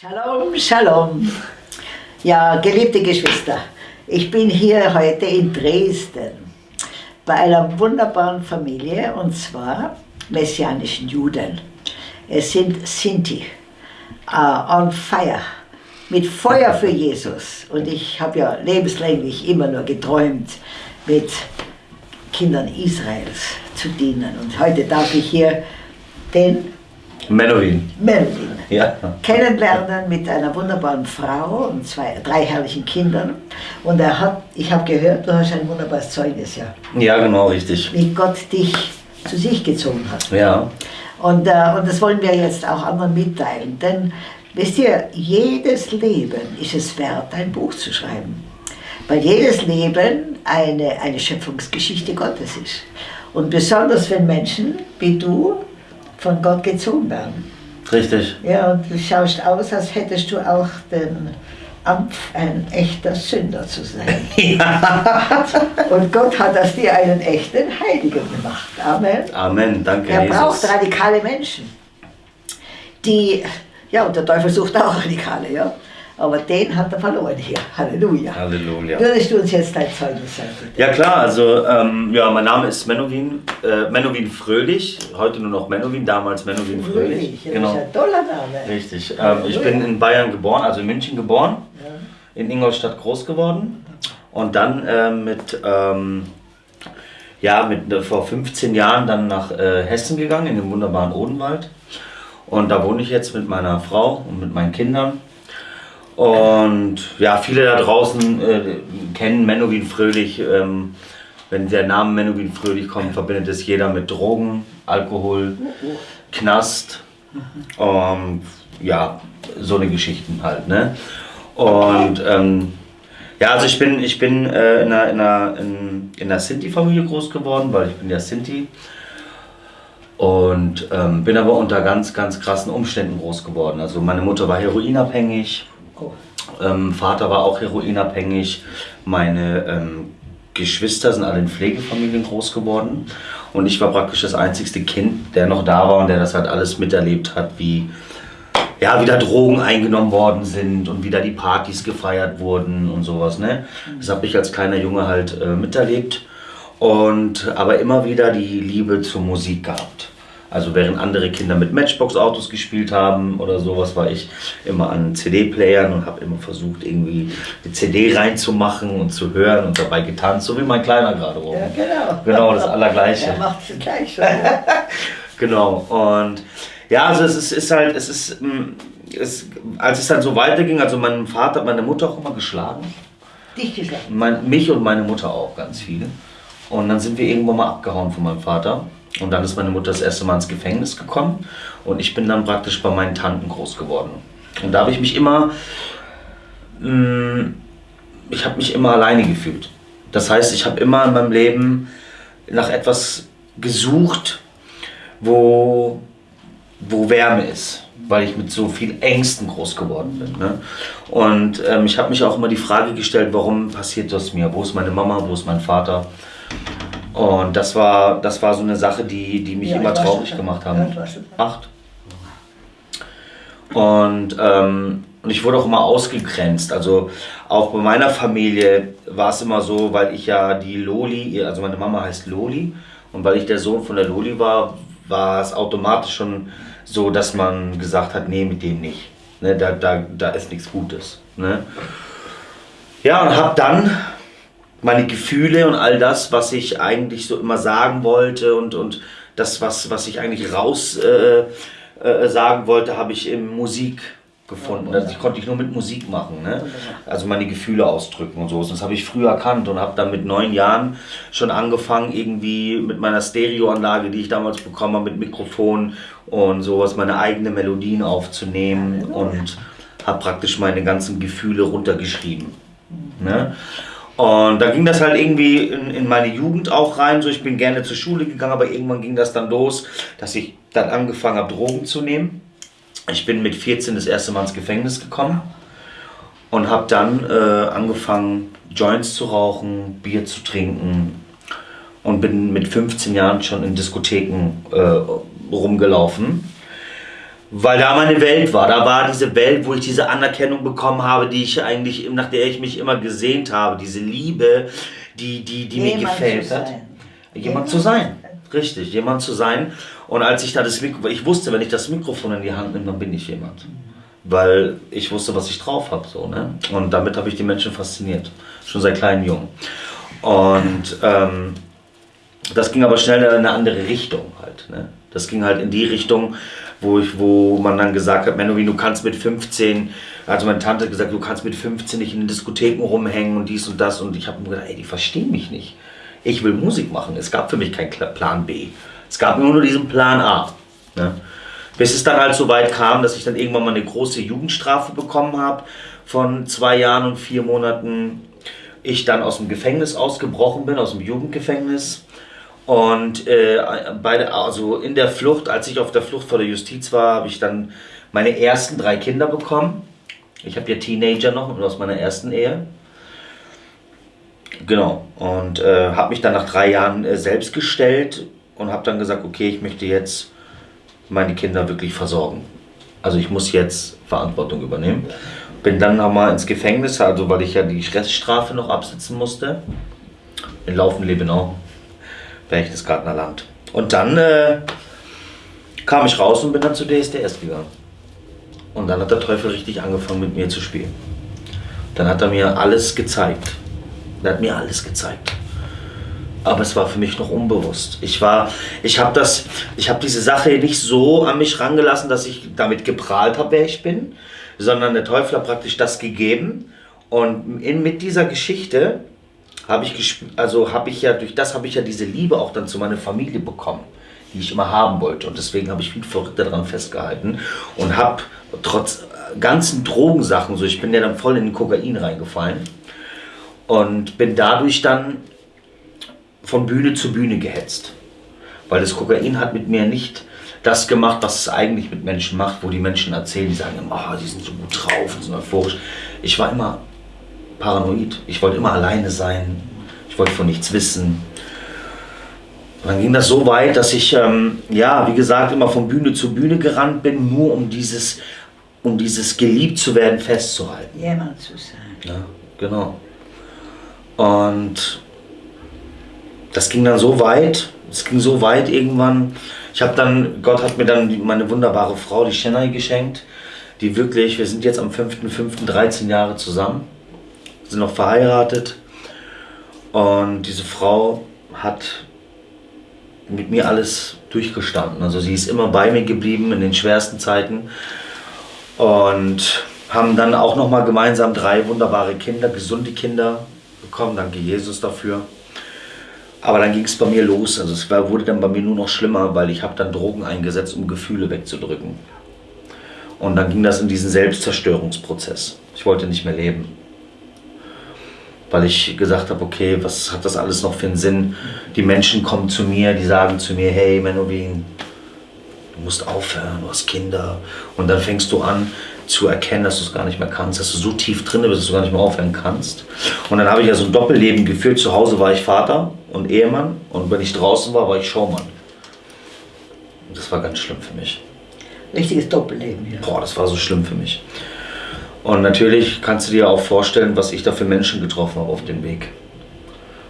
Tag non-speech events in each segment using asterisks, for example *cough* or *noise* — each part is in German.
Shalom, Shalom. Ja, geliebte Geschwister, ich bin hier heute in Dresden bei einer wunderbaren Familie und zwar messianischen Juden. Es sind Sinti, uh, on fire, mit Feuer für Jesus. Und ich habe ja lebenslänglich immer nur geträumt, mit Kindern Israels zu dienen. Und heute darf ich hier den Menowin. Menowin *laughs* Ja. kennenlernen mit einer wunderbaren Frau und zwei, drei herrlichen Kindern. Und er hat, ich habe gehört, du hast ein wunderbares Zeugnis, ja, Ja, genau, richtig. wie Gott dich zu sich gezogen hat. Ja. Und, äh, und das wollen wir jetzt auch anderen mitteilen. Denn wisst ihr, jedes Leben ist es wert, ein Buch zu schreiben. Weil jedes Leben eine, eine Schöpfungsgeschichte Gottes ist. Und besonders wenn Menschen wie du von Gott gezogen werden. Richtig. Ja, und du schaust aus, als hättest du auch den Ampf, ein echter Sünder zu sein. *laughs* Und Gott hat aus dir einen echten Heiligen gemacht. Amen. Amen, danke Er Jesus. braucht radikale Menschen, die, ja, und der Teufel sucht auch Radikale, ja. Aber den hat er verloren hier. Halleluja. Halleluja. Würdest du uns jetzt dein Zeugnis sagen, bitte? Ja klar, also ähm, ja, mein Name ist Menowin, äh, Menowin Fröhlich, heute nur noch Menowin, damals Menowin Fröhlich. ja, Genau. Das ist ein toller Name. Richtig. Ähm, ich bin in Bayern geboren, also in München geboren, Ja. in Ingolstadt groß geworden und dann ähm, mit, ähm, ja, mit äh, vor 15 Jahren dann nach äh, Hessen gegangen, in den wunderbaren Odenwald. Und da wohne ich jetzt mit meiner Frau und mit meinen Kindern. Und ja, viele da draußen äh, kennen Menowin Fröhlich. Ähm, wenn der Name Menowin Fröhlich kommt, verbindet es jeder mit Drogen, Alkohol, Knast. Ähm, ja, so eine Geschichten halt. Ne? Und ähm, ja, also ich bin, ich bin äh, in einer, in in, in Sinti-Familie groß geworden, weil ich bin ja Sinti. Und ähm, bin aber unter ganz, ganz krassen Umständen groß geworden. Also meine Mutter war heroinabhängig, Oh. ähm, Vater war auch heroinabhängig. Meine ähm, Geschwister sind alle in Pflegefamilien groß geworden. Und ich war praktisch das einzigste Kind, der noch da war und der das halt alles miterlebt hat, wie ja, wieder Drogen eingenommen worden sind und wieder die Partys gefeiert wurden und sowas. Ne? Das habe ich als kleiner Junge halt äh, miterlebt. Und aber immer wieder die Liebe zur Musik gehabt. Also während andere Kinder mit Matchbox-Autos gespielt haben oder sowas, war ich immer an CD-Playern und habe immer versucht, irgendwie die CD reinzumachen und zu hören und dabei getanzt, so wie mein Kleiner gerade rum. Ja, genau. Genau, das Allergleiche. Er macht es gleich schon. *laughs* Genau, und ja, also es ist, ist halt, es ist, mm, es, als es dann so weiterging, also mein Vater hat meine Mutter auch immer geschlagen, Dich geschlagen. mein, mich und meine Mutter auch ganz viele. Und dann sind wir irgendwann mal abgehauen von meinem Vater. Und dann ist meine Mutter das erste Mal ins Gefängnis gekommen. Und ich bin dann praktisch bei meinen Tanten groß geworden. Und da habe ich mich immer, mm, ich habe mich immer alleine gefühlt. Das heißt, ich habe immer in meinem Leben nach etwas gesucht, wo, wo Wärme ist, weil ich mit so viel Ängsten groß geworden bin. Ne? Und ähm, ich habe mich auch immer die Frage gestellt, warum passiert das mir? Wo ist meine Mama? Wo ist mein Vater? Und das war, das war so eine Sache, die, die mich Ja, immer traurig gemacht Ja, haben. schon. Acht. Und, ähm, und ich wurde auch immer ausgegrenzt. Also auch bei meiner Familie war es immer so, weil ich ja die Loli, also meine Mama heißt Loli, und weil ich der Sohn von der Loli war, war es automatisch schon so, dass man gesagt hat, nee, mit dem nicht. Ne, da, da, da ist nichts Gutes. Ne? Ja, und habe dann meine Gefühle und all das, was ich eigentlich so immer sagen wollte und, und das, was, was ich eigentlich raus äh, äh, sagen wollte, habe ich in Musik gefunden. Das konnte ich nur mit Musik machen. Ne? Also meine Gefühle ausdrücken und so. Das habe ich früh erkannt und habe dann mit neun Jahren schon angefangen, irgendwie mit meiner Stereoanlage, die ich damals bekommen habe, mit Mikrofon und sowas, meine eigenen Melodien aufzunehmen und habe praktisch meine ganzen Gefühle runtergeschrieben. Ne? Und da ging das halt irgendwie in, in meine Jugend auch rein. So, ich bin gerne zur Schule gegangen, aber irgendwann ging das dann los, dass ich dann angefangen habe, Drogen zu nehmen. Ich bin mit 14 das erste Mal ins Gefängnis gekommen und habe dann äh, angefangen, Joints zu rauchen, Bier zu trinken und bin mit 15 Jahren schon in Diskotheken äh, rumgelaufen. Weil da meine Welt war. Da war diese Welt, wo ich diese Anerkennung bekommen habe, die ich eigentlich, nach der ich mich immer gesehnt habe. Diese Liebe, die, die, die mir gefällt hat. Jemand zu sein. Richtig, jemand zu sein. Und als ich da das Mikro, ich wusste, wenn ich das Mikrofon in die Hand nehme, dann bin ich jemand. Weil ich wusste, was ich drauf habe. So, ne? Und damit habe ich die Menschen fasziniert. Schon seit kleinen Jungen. Und ähm, das ging aber schnell in eine andere Richtung halt. Ne? Das ging halt in die Richtung, wo, ich, wo man dann gesagt hat, Menowin, du kannst mit 15, also meine Tante hat gesagt, du kannst mit 15 nicht in den Diskotheken rumhängen und dies und das. Und ich habe mir gedacht, ey, die verstehen mich nicht. Ich will Musik machen. Es gab für mich keinen Plan B. Es gab nur, nur diesen Plan A. Ne? Bis es dann halt so weit kam, dass ich dann irgendwann mal eine große Jugendstrafe bekommen habe von zwei Jahren und vier Monaten. Ich dann aus dem Gefängnis ausgebrochen bin, aus dem Jugendgefängnis. Und äh, bei also in der Flucht, als ich auf der Flucht vor der Justiz war, habe ich dann meine ersten drei Kinder bekommen. Ich habe ja Teenager noch aus meiner ersten Ehe. Genau. Und äh, habe mich dann nach drei Jahren äh, selbst gestellt und habe dann gesagt, okay, ich möchte jetzt meine Kinder wirklich versorgen. Also ich muss jetzt Verantwortung übernehmen. Bin dann nochmal ins Gefängnis, also weil ich ja die Reststrafe noch absitzen musste. In Laufen-Lebenau, Berchtesgadener Land. Und dann äh, kam ich raus und bin dann zu DSDS gegangen. Und dann hat der Teufel richtig angefangen mit mir zu spielen. Dann hat er mir alles gezeigt. Er hat mir alles gezeigt. Aber es war für mich noch unbewusst. Ich war, ich habe das, ich habe diese Sache nicht so an mich rangelassen, dass ich damit geprahlt habe, wer ich bin, sondern der Teufel hat praktisch das gegeben. Und in, mit dieser Geschichte habe ich, also habe ich ja, durch das habe ich ja diese Liebe auch dann zu meiner Familie bekommen, die ich immer haben wollte. Und deswegen habe ich viel verrückter daran festgehalten und habe trotz ganzen Drogensachen, so ich bin ja dann voll in den Kokain reingefallen und bin dadurch dann von Bühne zu Bühne gehetzt. Weil das Kokain hat mit mir nicht das gemacht, was es eigentlich mit Menschen macht, wo die Menschen erzählen, die sagen oh, die sind so gut drauf und so euphorisch. Ich war immer paranoid. Ich wollte immer alleine sein. Ich wollte von nichts wissen. Dann ging das so weit, dass ich, ähm, ja, wie gesagt, immer von Bühne zu Bühne gerannt bin, nur um dieses, um dieses geliebt zu werden festzuhalten. Jemand zu sein. Ja, genau. Und das ging dann so weit, es ging so weit irgendwann. Ich habe dann, Gott hat mir dann meine wunderbare Frau, die Chennai, geschenkt, die wirklich, wir sind jetzt am 5.5.13 Jahre zusammen, sind noch verheiratet und diese Frau hat mit mir alles durchgestanden. Also sie ist immer bei mir geblieben in den schwersten Zeiten und haben dann auch noch mal gemeinsam drei wunderbare Kinder, gesunde Kinder bekommen. Danke Jesus dafür. Aber dann ging es bei mir los. Also es wurde dann bei mir nur noch schlimmer, weil ich habe dann Drogen eingesetzt, um Gefühle wegzudrücken. Und dann ging das in diesen Selbstzerstörungsprozess. Ich wollte nicht mehr leben. Weil ich gesagt habe, okay, was hat das alles noch für einen Sinn? Die Menschen kommen zu mir, die sagen zu mir, hey Menowin, du musst aufhören, du hast Kinder. Und dann fängst du an, zu erkennen, dass du es gar nicht mehr kannst, dass du so tief drin bist, dass du gar nicht mehr aufhören kannst. Und dann habe ich ja so ein Doppelleben geführt. Zu Hause war ich Vater und Ehemann und wenn ich draußen war, war ich Showmann. Und das war ganz schlimm für mich. Richtiges Doppelleben, ja. Boah, das war so schlimm für mich. Und natürlich kannst du dir auch vorstellen, was ich da für Menschen getroffen habe auf dem Weg.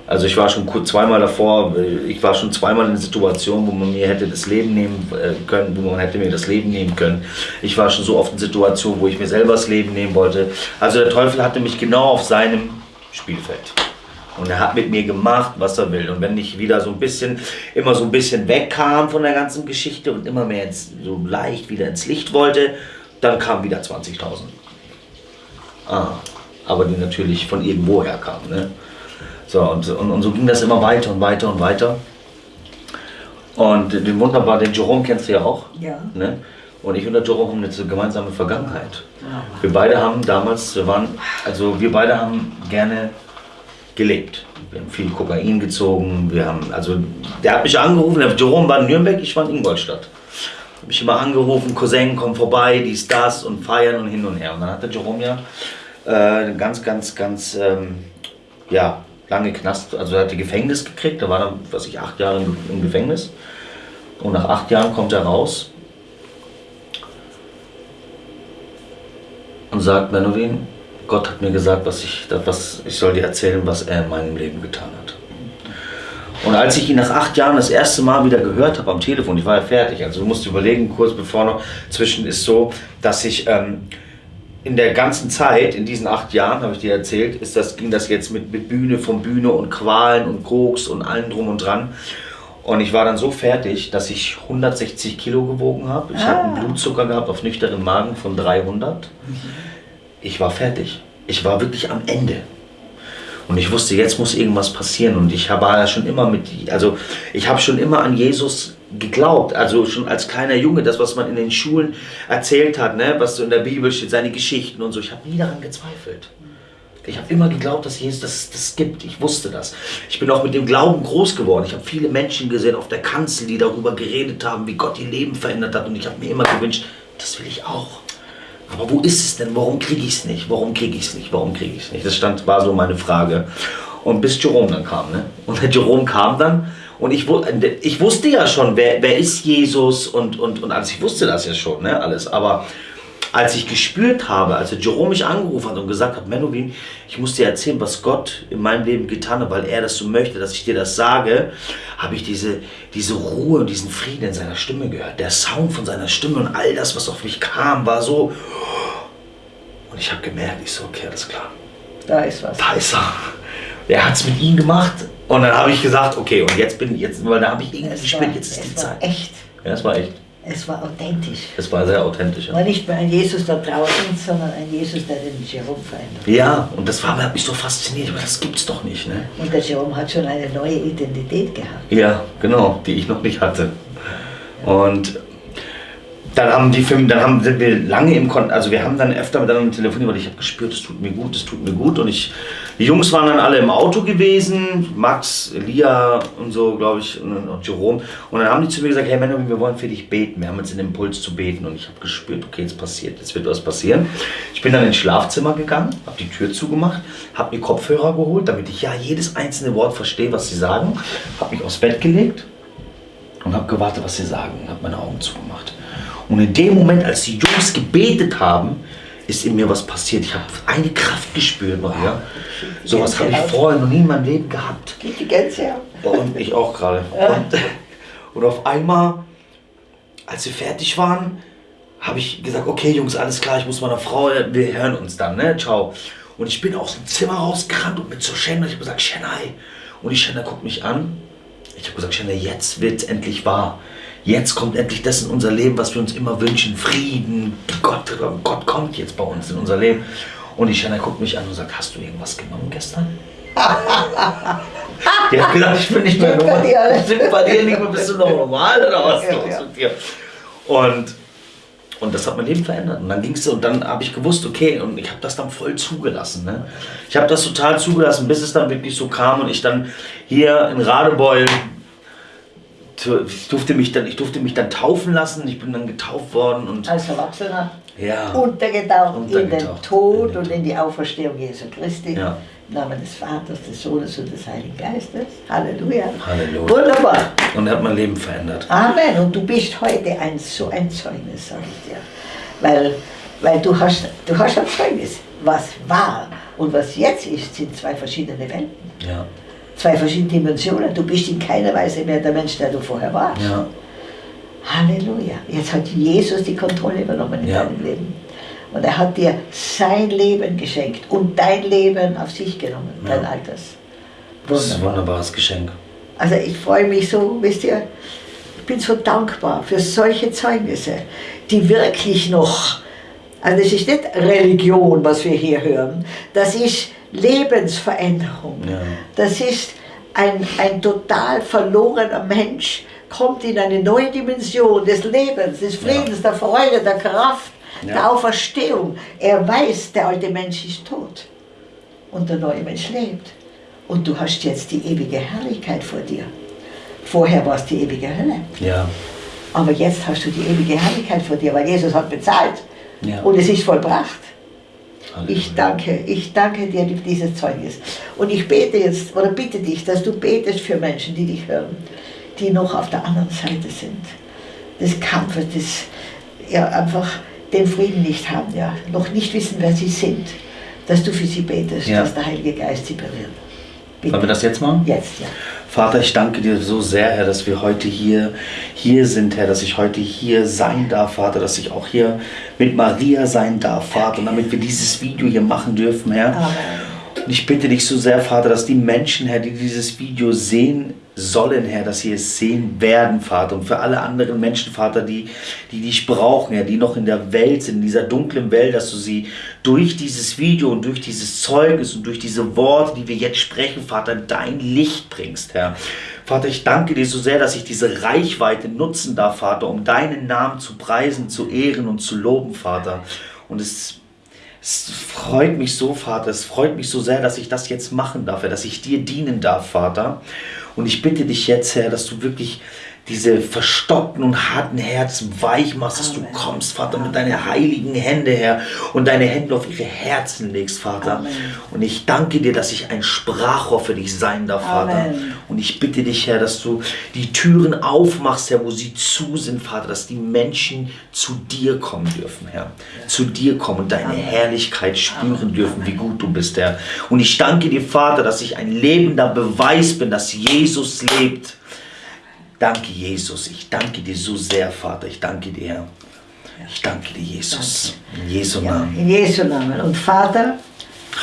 Also ich war schon zweimal davor, ich war schon zweimal in einer Situation, wo man mir hätte das Leben nehmen äh, können, wo man hätte mir das Leben nehmen können. Ich war schon so oft in Situationen, wo ich mir selber das Leben nehmen wollte. Also der Teufel hatte mich genau auf seinem Spielfeld. Und er hat mit mir gemacht, was er will. Und wenn ich wieder so ein bisschen, immer so ein bisschen wegkam von der ganzen Geschichte und immer mehr ins, so leicht wieder ins Licht wollte, dann kamen wieder 20.000. Ah, aber die natürlich von irgendwoher kamen. Ne? So, und, und, und so ging das immer weiter und weiter und weiter. Und den wunderbar, den Jerome kennst du ja auch. Ja. Ne? Und ich und der Jerome haben eine gemeinsame Vergangenheit. Wir beide haben damals, wir waren, also wir beide haben gerne gelebt. Wir haben viel Kokain gezogen. Wir haben, also der hat mich angerufen, der Jerome war in Nürnberg, ich war in Ingolstadt. Habe mich immer angerufen, Cousin, komm vorbei, dies, das und feiern und hin und her. Und dann hat der Jerome ja äh, ganz, ganz, ganz, ähm, ja, lange Knast, also er hatte Gefängnis gekriegt, da war dann, was ich, acht Jahre im Gefängnis. Und nach acht Jahren kommt er raus und sagt, Menowin, Gott hat mir gesagt, was ich, was, ich soll dir erzählen, was er in meinem Leben getan hat. Und als ich ihn nach acht Jahren das erste Mal wieder gehört habe am Telefon, ich war ja fertig, also du musst überlegen, kurz bevor noch, zwischen ist so, dass ich ähm, in der ganzen Zeit, in diesen acht Jahren, habe ich dir erzählt, ist das, ging das jetzt mit, mit Bühne von Bühne und Qualen und Koks und allem drum und dran. Und ich war dann so fertig, dass ich 160 Kilo gewogen habe. Ich ah. habe einen Blutzucker gehabt auf nüchternen Magen von 300. Ich war fertig. Ich war wirklich am Ende. Und ich wusste, jetzt muss irgendwas passieren. Und ich war ja schon immer mit, also ich habe schon immer an Jesus geglaubt. Also schon als kleiner Junge, das, was man in den Schulen erzählt hat, ne, was so in der Bibel steht, seine Geschichten und so. Ich habe nie daran gezweifelt. Ich habe immer geglaubt, dass Jesus das, das gibt. Ich wusste das. Ich bin auch mit dem Glauben groß geworden. Ich habe viele Menschen gesehen auf der Kanzel, die darüber geredet haben, wie Gott ihr Leben verändert hat. Und ich habe mir immer gewünscht, das will ich auch. Aber wo ist es denn? Warum kriege ich es nicht? Warum kriege ich es nicht? Warum kriege ich es nicht? Das stand, war so meine Frage. Und bis Jerome dann kam. Ne? Und der Jerome kam dann und ich, ich wusste ja schon, wer, wer ist Jesus und, und, und alles. Ich wusste das ja schon, ne? alles. Aber als ich gespürt habe, als Jerome mich angerufen hat und gesagt hat, Menowin, ich muss dir erzählen, was Gott in meinem Leben getan hat, weil er das so möchte, dass ich dir das sage, habe ich diese, diese Ruhe und diesen Frieden in seiner Stimme gehört. Der Sound von seiner Stimme und all das, was auf mich kam, war so. Und ich habe gemerkt, ich so, okay, alles klar. Da ist was. Da ist er. Er hat es mit ihm gemacht. Und dann habe ich gesagt, okay, und jetzt bin ich, jetzt, weil da habe ich irgendwie gespürt, jetzt ist die Zeit. Echt. Ja, es war echt. Es war authentisch. Es war sehr authentisch. Ja. War nicht mehr ein Jesus da draußen, sondern ein Jesus, der den Jerome verändert. Ja, und das war, hat mich so fasziniert, aber das gibt's doch nicht. Ne? Und der Jerome hat schon eine neue Identität gehabt. Ja, genau, die ich noch nicht hatte. Und dann haben die Filme, dann haben, sind wir lange im Kontakt, also wir haben dann öfter miteinander telefoniert, weil ich habe gespürt, es tut mir gut, es tut mir gut. Und ich, die Jungs waren dann alle im Auto gewesen, Max, Elia und so, glaube ich, und, und Jerome. Und dann haben die zu mir gesagt, hey Männer, wir wollen für dich beten. Wir haben jetzt den Impuls zu beten. Und ich habe gespürt, okay, jetzt passiert, jetzt wird was passieren. Ich bin dann ins Schlafzimmer gegangen, habe die Tür zugemacht, habe mir Kopfhörer geholt, damit ich ja jedes einzelne Wort verstehe, was sie sagen. Habe mich aufs Bett gelegt und habe gewartet, was sie sagen. Habe meine Augen zugemacht. Und in dem Moment, als die Jungs gebetet haben, ist in mir was passiert. Ich habe eine Kraft gespürt, Maria. Sowas habe ich vorher noch nie in meinem Leben gehabt. Geht die Gänse Und ich auch gerade. Und, und auf einmal, als wir fertig waren, habe ich gesagt, okay Jungs, alles klar, ich muss meiner Frau, wir hören uns dann, ne, ciao. Und ich bin aus dem Zimmer rausgerannt und mit zur Shanna, ich habe gesagt, Shanai. Und die Shanna guckt mich an. Ich habe gesagt, Shanna, jetzt wird es endlich wahr. Jetzt kommt endlich das in unser Leben, was wir uns immer wünschen. Frieden. Gott, Gott kommt jetzt bei uns in unser Leben. Und die Shanna guckt mich an und sagt, hast du irgendwas genommen gestern? die hat gesagt, ich bin nicht mehr normal. Sind bei dir nicht mehr, bist du noch normal oder was ja, los ja. mit dir? Und, und das hat mein Leben verändert. Und dann ging es und dann habe ich gewusst, okay, und ich habe das dann voll zugelassen. Ne? Ich habe das total zugelassen, bis es dann wirklich so kam und ich dann hier in Radebeul ich durfte mich dann, ich durfte mich dann taufen lassen. Ich bin dann getauft worden und als Erwachsener ja, untergetaucht, untergetaucht in den Tod und in die Auferstehung Jesu Christi. Ja. Im Namen des Vaters, des Sohnes und des Heiligen Geistes. Halleluja. Halleluja. Wunderbar. Und er hat mein Leben verändert. Amen. Und du bist heute ein so ein Zeugnis, sage ich dir. Weil, weil du, hast, du hast ein Zeugnis. Was war und was jetzt ist, sind zwei verschiedene Welten. Ja zwei verschiedene Dimensionen. Du bist in keiner Weise mehr der Mensch, der du vorher warst. Ja. Halleluja. Jetzt hat Jesus die Kontrolle übernommen in ja. deinem Leben. Und er hat dir sein Leben geschenkt und dein Leben auf sich genommen, ja. dein altes. Das ist ein wunderbares Geschenk. Also ich freue mich so, wisst ihr, ich bin so dankbar für solche Zeugnisse, die wirklich noch, also es ist nicht Religion, was wir hier hören, das ist Lebensveränderung. Ja. Das ist ein, ein total verlorener Mensch, kommt in eine neue Dimension des Lebens, des Friedens, ja. der Freude, der Kraft, ja. der Auferstehung. Er weiß, der alte Mensch ist tot und der neue Mensch lebt. Und du hast jetzt die ewige Herrlichkeit vor dir. Vorher war es die ewige Hölle. Ja. Aber jetzt hast du die ewige Herrlichkeit vor dir, weil Jesus hat bezahlt. Ja. Und es ist vollbracht. Ich danke, ich danke dir für dieses Zeugnis. Und ich bete jetzt, oder bitte dich, dass du betest für Menschen, die dich hören, die noch auf der anderen Seite sind. Des Kampfes, des, ja, einfach den Frieden nicht haben, ja, noch nicht wissen, wer sie sind, dass du für sie betest, Ja. dass der Heilige Geist sie berührt. Bitte. Wollen wir das jetzt machen? Jetzt, ja. Vater, ich danke dir so sehr, Herr, dass wir heute hier, hier sind, Herr, dass ich heute hier sein darf, Vater, dass ich auch hier mit Maria sein darf, Vater, und damit wir dieses Video hier machen dürfen, Herr. Amen. Und ich bitte dich so sehr, Vater, dass die Menschen, Herr, die dieses Video sehen sollen, Herr, dass sie es sehen werden, Vater. Und für alle anderen Menschen, Vater, die, die dich brauchen, Herr, die noch in der Welt sind, in dieser dunklen Welt, dass du sie durch dieses Video und durch dieses Zeugnis und durch diese Worte, die wir jetzt sprechen, Vater, in dein Licht bringst, Herr. Vater, ich danke dir so sehr, dass ich diese Reichweite nutzen darf, Vater, um deinen Namen zu preisen, zu ehren und zu loben, Vater. Und es es freut mich so, Vater, es freut mich so sehr, dass ich das jetzt machen darf, dass ich dir dienen darf, Vater. Und ich bitte dich jetzt, Herr, dass du wirklich diese verstockten und harten Herzen weich machst, dass du kommst, Vater, mit deinen heiligen Hände, Herr, und deine Hände auf ihre Herzen legst, Vater. Amen. Und ich danke dir, dass ich ein Sprachrohr für dich sein darf, Vater. Amen. Und ich bitte dich, Herr, dass du die Türen aufmachst, Herr, wo sie zu sind, Vater, dass die Menschen zu dir kommen dürfen, Herr. Zu dir kommen und deine Amen. Herrlichkeit spüren dürfen, wie gut du bist, Herr. Und ich danke dir, Vater, dass ich ein lebender Beweis bin, dass Jesus lebt. Danke, Jesus. Ich danke dir so sehr, Vater. Ich danke dir, Herr. Ich danke dir, Jesus. In Jesu ja. Namen. In Jesu Namen. Und Vater,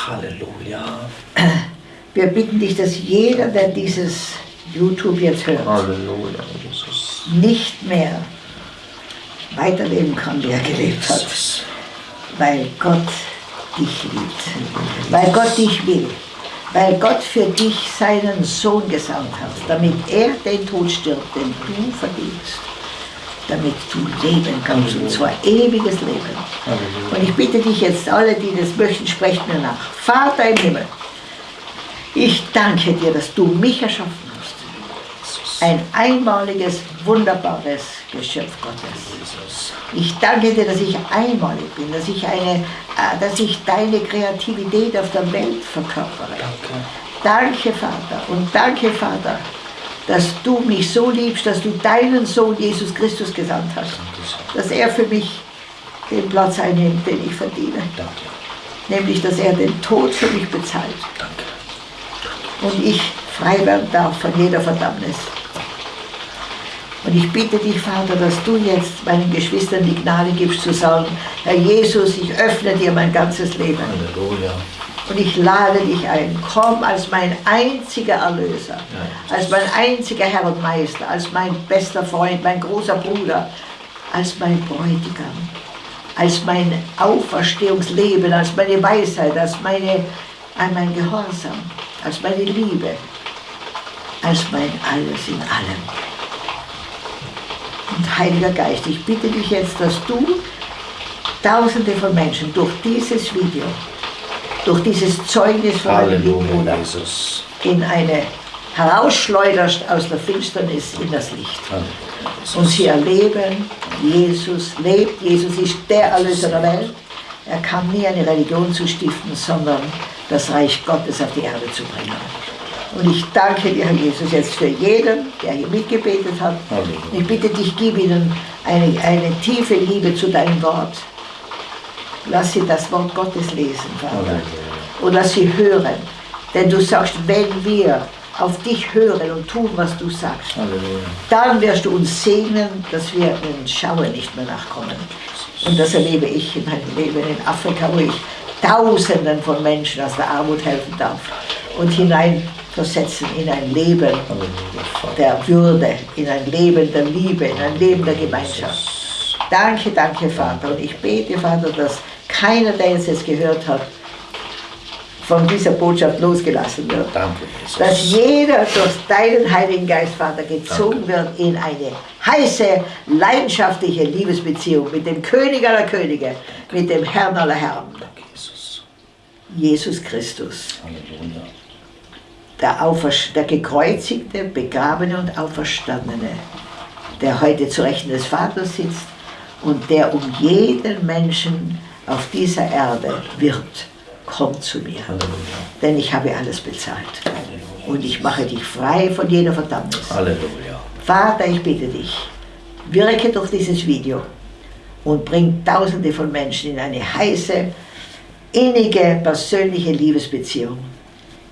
Halleluja. wir bitten dich, dass jeder, der dieses YouTube jetzt hört, Halleluja, Jesus. nicht mehr weiterleben kann, wie er gelebt hat. Weil Gott dich liebt, weil Gott dich will, weil Gott für dich seinen Sohn gesandt hat, damit er den Tod stirbt, den du verdienst, damit du leben kannst, und zwar ewiges Leben. Und ich bitte dich jetzt, alle, die das möchten, sprecht mir nach. Vater im Himmel, ich danke dir, dass du mich erschaffen hast. Ein einmaliges, wunderbares Geschöpf Gottes. Ich danke dir, dass ich einmalig bin, dass ich, eine, äh, dass ich deine Kreativität auf der Welt verkörpere. Danke, Vater. Und danke, Vater, dass du mich so liebst, dass du deinen Sohn Jesus Christus gesandt hast. Dass er für mich den Platz einnimmt, den ich verdiene. Danke. Nämlich, dass er den Tod für mich bezahlt. Danke. Und ich frei werden darf von jeder Verdammnis. Und ich bitte dich, Vater, dass du jetzt meinen Geschwistern die Gnade gibst zu sagen, Herr Jesus, ich öffne dir mein ganzes Leben. Halleluja. Und ich lade dich ein, komm als mein einziger Erlöser, als mein einziger Herr und Meister, als mein bester Freund, mein großer Bruder, als mein Bräutigam, als mein Auferstehungsleben, als meine Weisheit, als meine, als mein Gehorsam, als meine Liebe, als mein Alles in allem. Und Heiliger Geist, ich bitte dich jetzt, dass du Tausende von Menschen durch dieses Video, durch dieses Zeugnis von Halleluja, Bruder Jesus. in eine herausschleuderst aus der Finsternis in das Licht. Halleluja, Und sie erleben, Jesus lebt, Jesus ist der Erlöser der Welt. Er kam nie eine Religion zu stiften, sondern das Reich Gottes auf die Erde zu bringen. Und ich danke dir, Herr Jesus, jetzt für jeden, der hier mitgebetet hat. Halleluja. Ich bitte dich, gib ihnen eine, eine tiefe Liebe zu deinem Wort. Lass sie das Wort Gottes lesen, Vater. Halleluja. Und lass sie hören. Denn du sagst, wenn wir auf dich hören und tun, was du sagst, Halleluja. dann wirst du uns segnen, dass wir den Schauer nicht mehr nachkommen. Und das erlebe ich in meinem Leben in Afrika, wo ich Tausenden von Menschen aus der Armut helfen darf und hineinversetzen in ein Leben der Würde, in ein Leben der Liebe, in ein Leben der Gemeinschaft. Danke, danke, Vater. Und ich bete, Vater, dass keiner, der jetzt das gehört hat, von dieser Botschaft losgelassen wird. Danke, Jesus. Dass jeder durch deinen Heiligen Geist, Vater, gezogen wird in eine heiße, leidenschaftliche Liebesbeziehung mit dem König aller Könige, mit dem Herrn aller Herren, Danke, Jesus. Jesus Christus. Halleluja. Der, Auferst der gekreuzigte, begrabene und auferstandene, der heute zu Rechten des Vaters sitzt und der um jeden Menschen auf dieser Erde wirbt, komm zu mir, denn ich habe alles bezahlt und ich mache dich frei von jeder Verdammnis. Halleluja. Vater, ich bitte dich, wirke durch dieses Video und bringt Tausende von Menschen in eine heiße, innige, persönliche Liebesbeziehung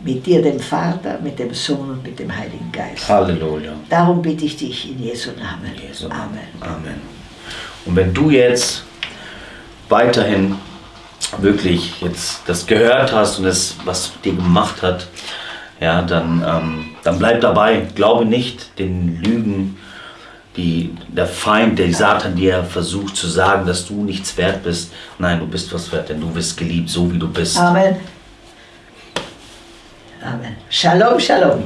mit dir, dem Vater, mit dem Sohn und mit dem Heiligen Geist. Halleluja. Darum bitte ich dich in Jesu Namen. Jesu Amen. Amen. Und wenn du jetzt weiterhin wirklich jetzt das gehört hast und das, was dir gemacht hat, ja, dann, ähm, dann bleib dabei. Glaube nicht den Lügen, die der Feind, der Satan dir versucht zu sagen, dass du nichts wert bist. Nein, du bist was wert, denn du bist geliebt, so wie du bist. Amen. Amen. Shalom, Shalom.